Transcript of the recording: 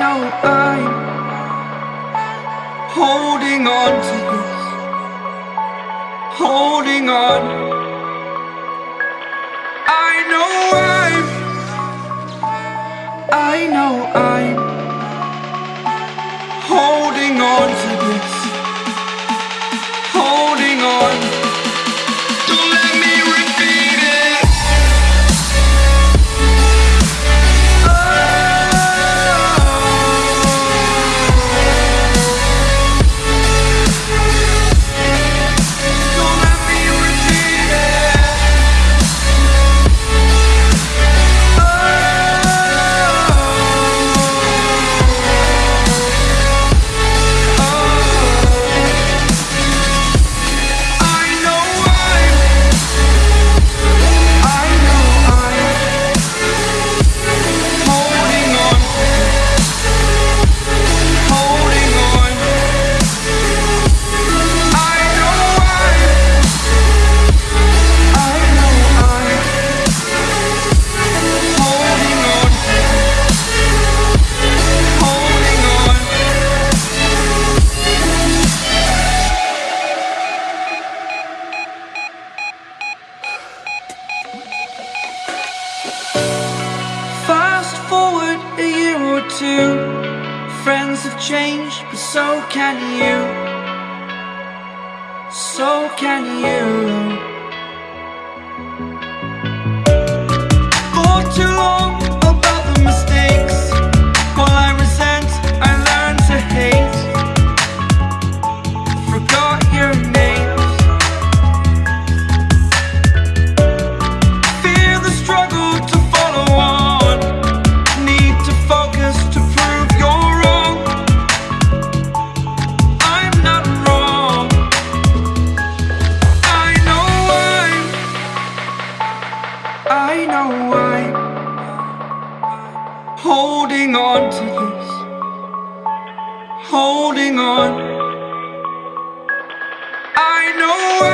know I'm holding on to this, holding on. I know I'm, I know I'm. Things have changed, but so can you. So can you. For too long holding on to this, holding on. I know.